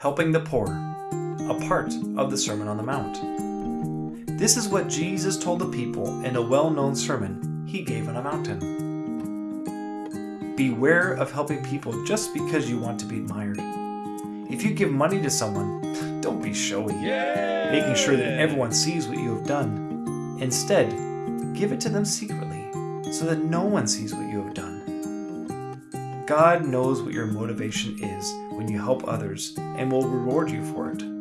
Helping the poor, a part of the Sermon on the Mount. This is what Jesus told the people in a well known sermon he gave on a mountain. Beware of helping people just because you want to be admired. If you give money to someone, don't be showy, making sure that everyone sees what you have done. Instead, give it to them secretly so that no one sees what you have done. God knows what your motivation is when you help others and will reward you for it.